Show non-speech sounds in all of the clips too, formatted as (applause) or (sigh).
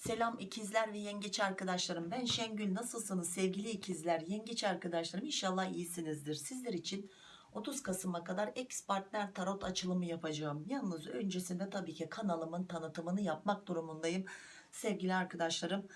Selam ikizler ve yengeç arkadaşlarım. Ben Şengül. Nasılsınız sevgili ikizler, yengeç arkadaşlarım? İnşallah iyisinizdir. Sizler için 30 Kasım'a kadar ex partner tarot açılımı yapacağım. Yalnız öncesinde tabii ki kanalımın tanıtımını yapmak durumundayım. Sevgili arkadaşlarım,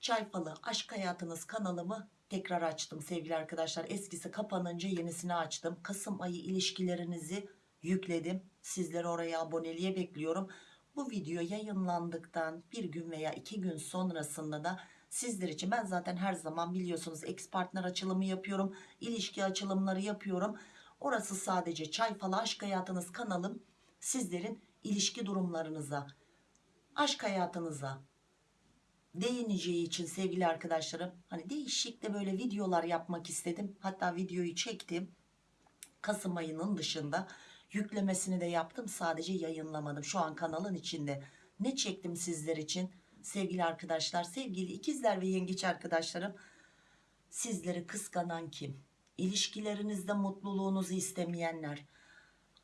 Çay Falı Aşk Hayatınız kanalımı tekrar açtım sevgili arkadaşlar. Eskisi kapanınca yenisini açtım. Kasım ayı ilişkilerinizi yükledim. Sizleri oraya aboneliğe bekliyorum. Bu video yayınlandıktan bir gün veya iki gün sonrasında da sizler için ben zaten her zaman biliyorsunuz ex partner açılımı yapıyorum. ilişki açılımları yapıyorum. Orası sadece Çay Falı Aşk Hayatınız kanalım. Sizlerin ilişki durumlarınıza, aşk hayatınıza, değineceği için sevgili arkadaşlarım hani değişik de böyle videolar yapmak istedim hatta videoyu çektim Kasım ayının dışında yüklemesini de yaptım sadece yayınlamadım şu an kanalın içinde. Ne çektim sizler için? Sevgili arkadaşlar sevgili ikizler ve yengeç arkadaşlarım sizleri kıskanan kim? İlişkilerinizde mutluluğunuzu istemeyenler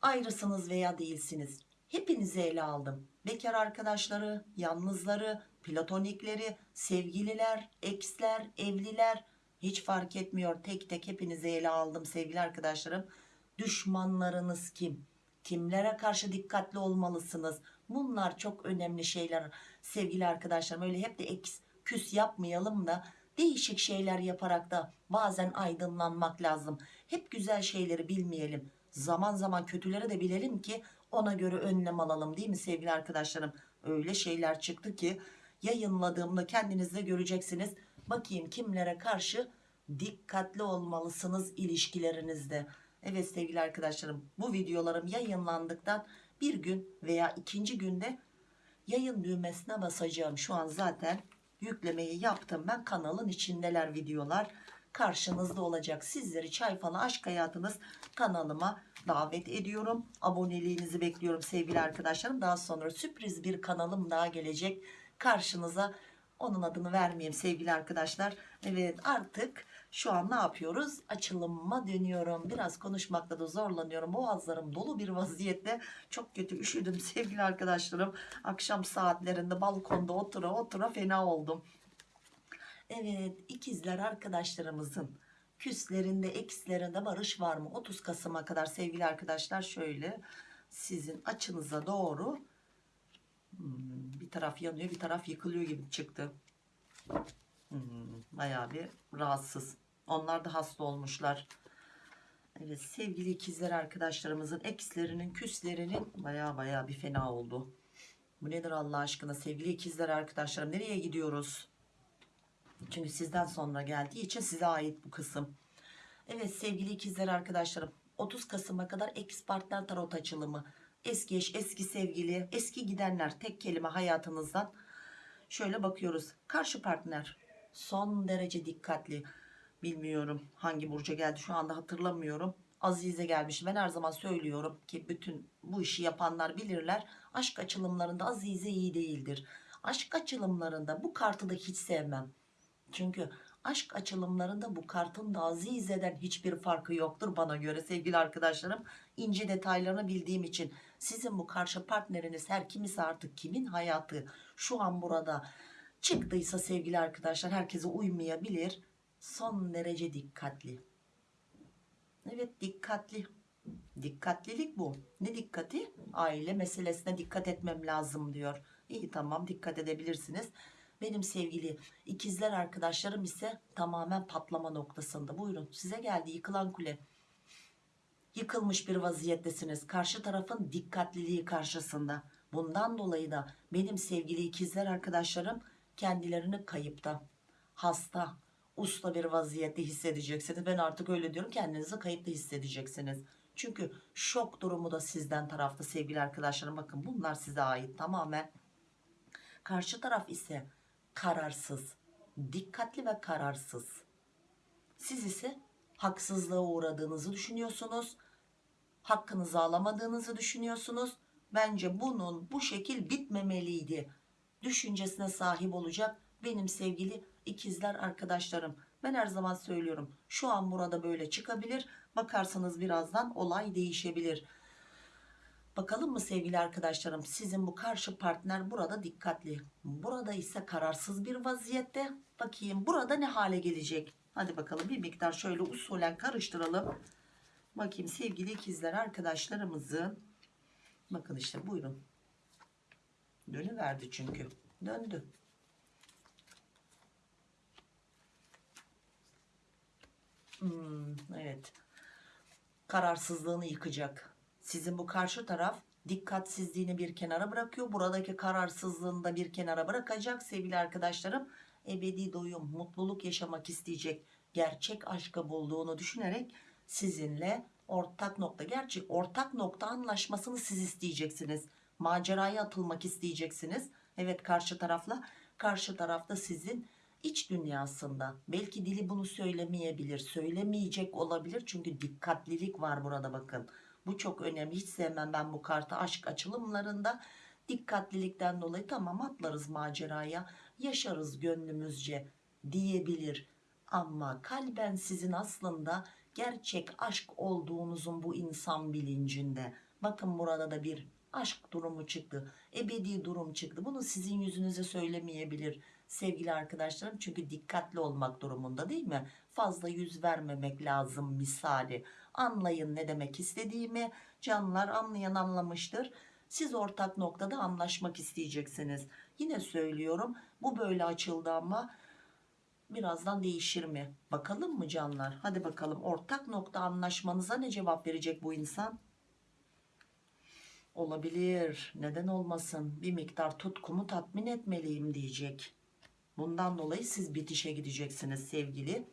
ayrısınız veya değilsiniz. Hepinizi ele aldım. Bekar arkadaşları yalnızları platonikleri sevgililer eksler evliler hiç fark etmiyor. Tek tek hepinizi ele aldım sevgili arkadaşlarım. Düşmanlarınız kim kimlere karşı dikkatli olmalısınız? Bunlar çok önemli şeyler sevgili arkadaşlarım. Öyle hep de eks küs yapmayalım da değişik şeyler yaparak da bazen aydınlanmak lazım. Hep güzel şeyleri bilmeyelim. Zaman zaman kötüleri de bilelim ki ona göre önlem alalım değil mi sevgili arkadaşlarım? Öyle şeyler çıktı ki yayınladığımda kendiniz de göreceksiniz. Bakayım kimlere karşı dikkatli olmalısınız ilişkilerinizde evet sevgili arkadaşlarım bu videolarım yayınlandıktan bir gün veya ikinci günde yayın düğmesine basacağım şu an zaten yüklemeyi yaptım ben. Kanalın içindeler videolar karşınızda olacak. Sizleri çay falı aşk hayatınız kanalıma davet ediyorum. Aboneliğinizi bekliyorum sevgili arkadaşlarım. Daha sonra sürpriz bir kanalım daha gelecek. Karşınıza onun adını vermeyeyim sevgili arkadaşlar. Evet artık şu an ne yapıyoruz? Açılıma dönüyorum. Biraz konuşmakta da zorlanıyorum. Boğazlarım dolu bir vaziyette. Çok kötü üşüdüm (laughs) sevgili arkadaşlarım. Akşam saatlerinde balkonda otura otura fena oldum. Evet ikizler arkadaşlarımızın küslerinde ekslerinde barış var mı? 30 Kasım'a kadar sevgili arkadaşlar şöyle sizin açınıza doğru Hmm, bir taraf yanıyor bir taraf yıkılıyor gibi çıktı hmm, bayağı bir rahatsız. Onlar da hasta olmuşlar. Evet sevgili ikizler arkadaşlarımızın ekslerinin küslerinin bayağı bayağı bir fena oldu. Bu nedir Allah aşkına? Sevgili ikizler arkadaşlarım nereye gidiyoruz? Çünkü sizden sonra geldiği için size ait bu kısım. Evet sevgili ikizler arkadaşlarım 30 Kasım'a kadar ex partner tarot açılımı. Eski eş eski sevgili eski gidenler tek kelime hayatınızdan şöyle bakıyoruz. Karşı partner son derece dikkatli. Bilmiyorum hangi burca geldi şu anda hatırlamıyorum. Azize gelmiş ben her zaman söylüyorum ki bütün bu işi yapanlar bilirler aşk açılımlarında Azize iyi değildir. Aşk açılımlarında bu kartı da hiç sevmem. Çünkü aşk açılımlarında bu kartın da Azize'den hiçbir farkı yoktur bana göre sevgili arkadaşlarım. İnce detaylarını bildiğim için sizin bu karşı partneriniz her kimisi artık kimin hayatı şu an burada çıktıysa sevgili arkadaşlar herkese uymayabilir. Son derece dikkatli. Evet dikkatli. Dikkatlilik bu. Ne dikkati? Aile meselesine dikkat etmem lazım diyor. İyi tamam dikkat edebilirsiniz. Benim sevgili ikizler arkadaşlarım ise tamamen patlama noktasında. Buyurun size geldi yıkılan kule. Yıkılmış bir vaziyettesiniz. Karşı tarafın dikkatliliği karşısında. Bundan dolayı da benim sevgili ikizler arkadaşlarım kendilerini kayıpta hasta usta bir vaziyette hissedeceksiniz. Ben artık öyle diyorum kendinizi kayıpta hissedeceksiniz. Çünkü şok durumu da sizden tarafta sevgili arkadaşlarım. Bakın bunlar size ait tamamen. Karşı taraf ise kararsız dikkatli ve kararsız. Siz ise haksızlığa uğradığınızı düşünüyorsunuz hakkınızı alamadığınızı düşünüyorsunuz. Bence bunun bu şekil bitmemeliydi düşüncesine sahip olacak benim sevgili ikizler arkadaşlarım ben her zaman söylüyorum şu an burada böyle çıkabilir bakarsanız birazdan olay değişebilir Bakalım mı sevgili arkadaşlarım sizin bu karşı partner burada dikkatli. Burada ise kararsız bir vaziyette. Bakayım burada ne hale gelecek? Hadi bakalım bir miktar şöyle usulen karıştıralım. Bakayım sevgili ikizler arkadaşlarımızın. Bakın işte buyurun. Dönüverdi çünkü. Döndü. Hmm, evet. Kararsızlığını yıkacak. Sizin bu karşı taraf dikkatsizliğini bir kenara bırakıyor. Buradaki kararsızlığını da bir kenara bırakacak sevgili arkadaşlarım. Ebedi doyum, mutluluk yaşamak isteyecek. Gerçek aşkı bulduğunu düşünerek sizinle ortak nokta. Gerçi ortak nokta anlaşmasını siz isteyeceksiniz. Maceraya atılmak isteyeceksiniz. Evet karşı tarafla. Karşı tarafta sizin iç dünyasında. Belki dili bunu söylemeyebilir. Söylemeyecek olabilir. Çünkü dikkatlilik var burada bakın. Bu çok önemli. Hiç sevmem ben bu kartı aşk açılımlarında. Dikkatlilikten dolayı tamam atlarız maceraya. Yaşarız gönlümüzce diyebilir. Ama kalben sizin aslında gerçek aşk olduğunuzun bu insan bilincinde. Bakın burada da bir aşk durumu çıktı. Ebedi durum çıktı. Bunu sizin yüzünüze söylemeyebilir sevgili arkadaşlarım. Çünkü dikkatli olmak durumunda değil mi? Fazla yüz vermemek lazım misali. Anlayın ne demek istediğimi. Canlar anlayan anlamıştır. Siz ortak noktada anlaşmak isteyeceksiniz. Yine söylüyorum bu böyle açıldı ama birazdan değişir mi? Bakalım mı canlar? Hadi bakalım ortak nokta anlaşmanıza ne cevap verecek bu insan? Olabilir. Neden olmasın? Bir miktar tutkumu tatmin etmeliyim diyecek. Bundan dolayı siz bitişe gideceksiniz sevgili.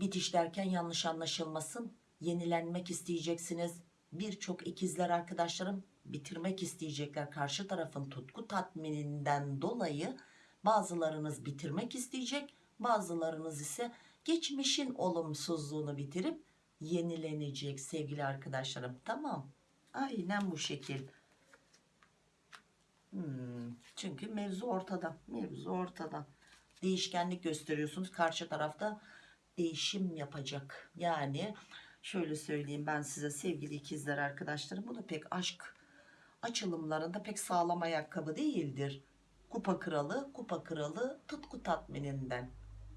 Bitiş derken yanlış anlaşılmasın. Yenilenmek isteyeceksiniz. Birçok ikizler arkadaşlarım bitirmek isteyecekler. Karşı tarafın tutku tatmininden dolayı bazılarınız bitirmek isteyecek. Bazılarınız ise geçmişin olumsuzluğunu bitirip yenilenecek sevgili arkadaşlarım. Tamam. Aynen bu şekil. Hmm, çünkü mevzu ortada. Mevzu ortada. Değişkenlik gösteriyorsunuz. Karşı tarafta değişim yapacak. Yani şöyle söyleyeyim ben size sevgili ikizler arkadaşlarım. Bu da pek aşk açılımlarında pek sağlam ayakkabı değildir. Kupa kralı, kupa kralı tutku tatmininden.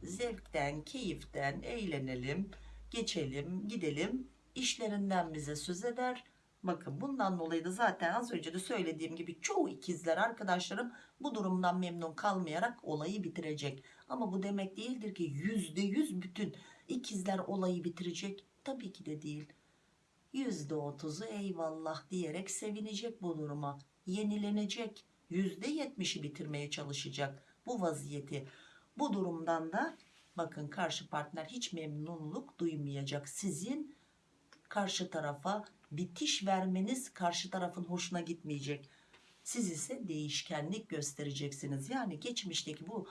Zevkten, keyiften eğlenelim, geçelim, gidelim. İşlerinden bize söz eder Bakın bundan dolayı da zaten az önce de söylediğim gibi çoğu ikizler arkadaşlarım bu durumdan memnun kalmayarak olayı bitirecek. Ama bu demek değildir ki yüzde yüz bütün ikizler olayı bitirecek. Tabii ki de değil. Yüzde otuzu eyvallah diyerek sevinecek bu duruma. Yenilenecek. Yüzde yetmişi bitirmeye çalışacak bu vaziyeti. Bu durumdan da bakın karşı partner hiç memnunluk duymayacak. Sizin karşı tarafa bitiş vermeniz karşı tarafın hoşuna gitmeyecek. Siz ise değişkenlik göstereceksiniz. Yani geçmişteki bu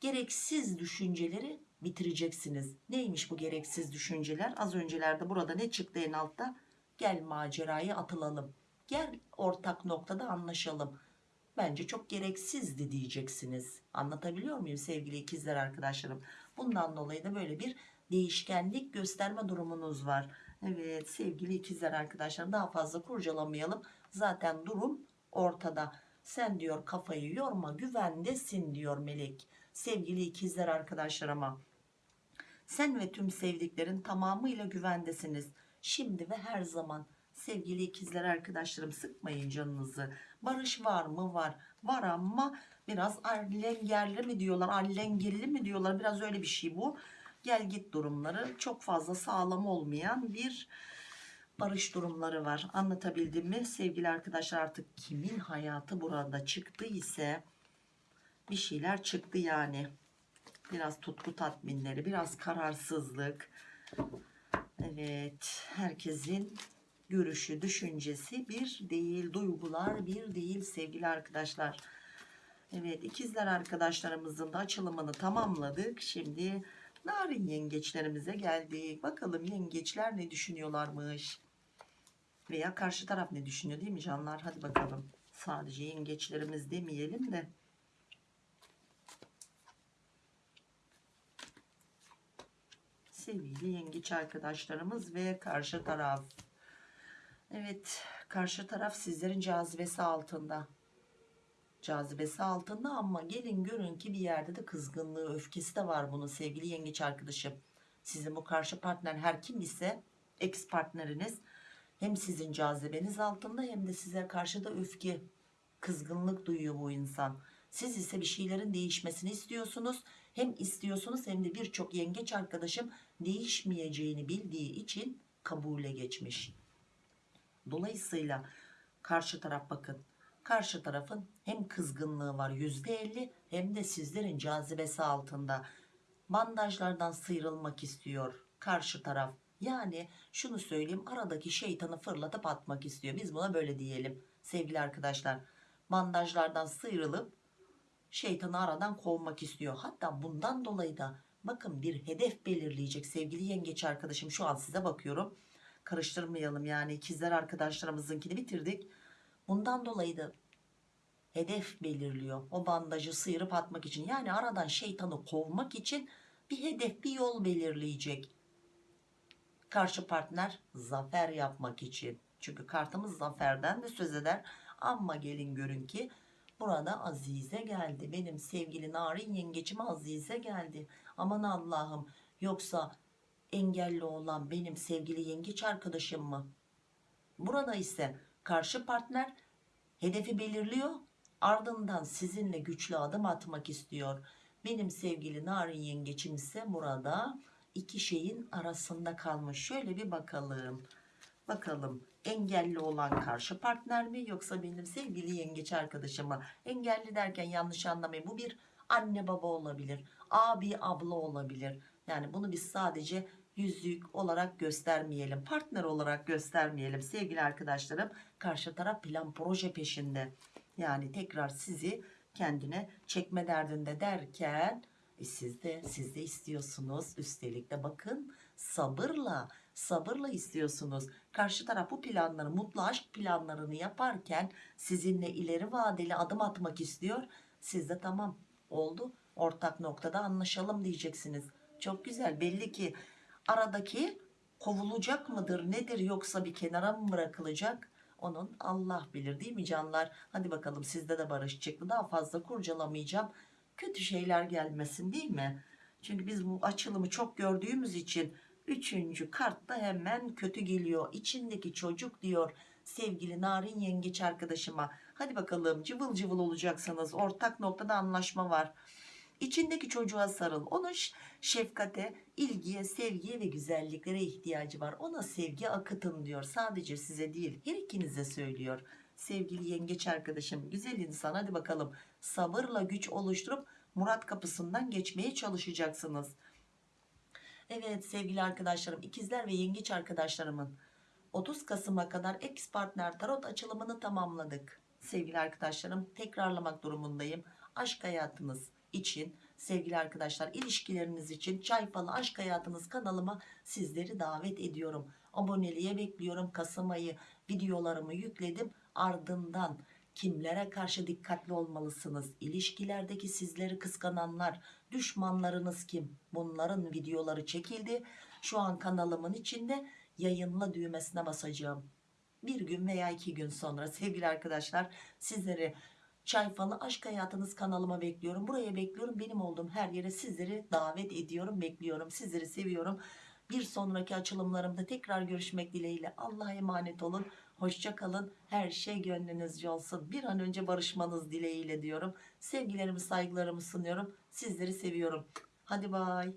gereksiz düşünceleri bitireceksiniz. Neymiş bu gereksiz düşünceler? Az öncelerde burada ne çıktı en altta? Gel maceraya atılalım. Gel ortak noktada anlaşalım. Bence çok gereksizdi diyeceksiniz. Anlatabiliyor muyum sevgili ikizler arkadaşlarım? Bundan dolayı da böyle bir değişkenlik gösterme durumunuz var. Evet sevgili ikizler arkadaşlar daha fazla kurcalamayalım. Zaten durum ortada. Sen diyor kafayı yorma güvendesin diyor melek. Sevgili ikizler arkadaşlarıma. Sen ve tüm sevdiklerin tamamıyla güvendesiniz. Şimdi ve her zaman sevgili ikizler arkadaşlarım sıkmayın canınızı. Barış var mı? Var. Var ama biraz allengerli mi diyorlar? Allengerli mi diyorlar? Biraz öyle bir şey bu gel git durumları çok fazla sağlam olmayan bir barış durumları var. Anlatabildim mi? Sevgili arkadaşlar artık kimin hayatı burada çıktı ise bir şeyler çıktı yani. Biraz tutku tatminleri, biraz kararsızlık. Evet, herkesin görüşü, düşüncesi bir değil, duygular bir değil sevgili arkadaşlar. Evet, ikizler arkadaşlarımızın da açılımını tamamladık. Şimdi Narin yengeçlerimize geldik. Bakalım yengeçler ne düşünüyorlarmış. Veya karşı taraf ne düşünüyor değil mi canlar? Hadi bakalım. Sadece yengeçlerimiz demeyelim de. Sevgili yengeç arkadaşlarımız ve karşı taraf. Evet karşı taraf sizlerin cazibesi altında. Cazibesi altında ama gelin görün ki bir yerde de kızgınlığı öfkesi de var bunun sevgili yengeç arkadaşım. Sizin bu karşı partner her kim ise ex partneriniz hem sizin cazibeniz altında hem de size karşı da öfke kızgınlık duyuyor bu insan. Siz ise bir şeylerin değişmesini istiyorsunuz. Hem istiyorsunuz hem de birçok yengeç arkadaşım değişmeyeceğini bildiği için kabule geçmiş. Dolayısıyla karşı taraf bakın. Karşı tarafın hem kızgınlığı var %50 hem de sizlerin cazibesi altında. Bandajlardan sıyrılmak istiyor karşı taraf. Yani şunu söyleyeyim aradaki şeytanı fırlatıp atmak istiyor. Biz buna böyle diyelim sevgili arkadaşlar. Bandajlardan sıyrılıp şeytanı aradan kovmak istiyor. Hatta bundan dolayı da bakın bir hedef belirleyecek sevgili yengeç arkadaşım. Şu an size bakıyorum. Karıştırmayalım yani ikizler arkadaşlarımızınkini bitirdik. Bundan dolayı da hedef belirliyor. O bandajı sıyırıp atmak için. Yani aradan şeytanı kovmak için bir hedef, bir yol belirleyecek. Karşı partner zafer yapmak için. Çünkü kartımız zaferden de söz eder. Ama gelin görün ki burada Azize geldi. Benim sevgili narin yengeçim Azize geldi. Aman Allah'ım yoksa engelli olan benim sevgili yengeç arkadaşım mı? Burada ise karşı partner hedefi belirliyor. Ardından sizinle güçlü adım atmak istiyor. Benim sevgili narin yengeçim ise burada iki şeyin arasında kalmış. Şöyle bir bakalım. Bakalım engelli olan karşı partner mi yoksa benim sevgili yengeç arkadaşım mı? Engelli derken yanlış anlamayın. Bu bir anne baba olabilir. Abi abla olabilir. Yani bunu biz sadece yüzük olarak göstermeyelim. Partner olarak göstermeyelim. Sevgili arkadaşlarım karşı taraf plan proje peşinde. Yani tekrar sizi kendine çekme derdinde derken e siz de siz de istiyorsunuz. Üstelik de bakın sabırla sabırla istiyorsunuz. Karşı taraf bu planları mutlu aşk planlarını yaparken sizinle ileri vadeli adım atmak istiyor. Siz de tamam oldu ortak noktada anlaşalım diyeceksiniz. Çok güzel belli ki aradaki kovulacak mıdır nedir yoksa bir kenara mı bırakılacak? Onun Allah bilir değil mi canlar? Hadi bakalım sizde de barış çıktı. Daha fazla kurcalamayacağım. Kötü şeyler gelmesin değil mi? Çünkü biz bu açılımı çok gördüğümüz için üçüncü kartta hemen kötü geliyor. İçindeki çocuk diyor sevgili narin yengeç arkadaşıma. Hadi bakalım cıvıl cıvıl olacaksınız. Ortak noktada anlaşma var. İçindeki çocuğa sarıl. Onun şefkate, ilgiye, sevgiye ve güzelliklere ihtiyacı var. Ona sevgi akıtın diyor. Sadece size değil her ikinize söylüyor. Sevgili yengeç arkadaşım güzel insan hadi bakalım sabırla güç oluşturup Murat kapısından geçmeye çalışacaksınız. Evet sevgili arkadaşlarım ikizler ve yengeç arkadaşlarımın 30 Kasım'a kadar ex partner tarot açılımını tamamladık. Sevgili arkadaşlarım tekrarlamak durumundayım. Aşk hayatınız için sevgili arkadaşlar ilişkileriniz için çay falı aşk hayatınız kanalıma sizleri davet ediyorum. Aboneliğe bekliyorum. Kasım ayı videolarımı yükledim. Ardından kimlere karşı dikkatli olmalısınız? İlişkilerdeki sizleri kıskananlar, düşmanlarınız kim? Bunların videoları çekildi. Şu an kanalımın içinde yayınla düğmesine basacağım. Bir gün veya iki gün sonra sevgili arkadaşlar sizleri Çay Falı Aşk Hayatınız kanalıma bekliyorum. Buraya bekliyorum. Benim olduğum her yere sizleri davet ediyorum. Bekliyorum. Sizleri seviyorum. Bir sonraki açılımlarımda tekrar görüşmek dileğiyle. Allah'a emanet olun. Hoşça kalın. Her şey gönlünüzce olsun. Bir an önce barışmanız dileğiyle diyorum. Sevgilerimi saygılarımı sunuyorum. Sizleri seviyorum. Hadi bay.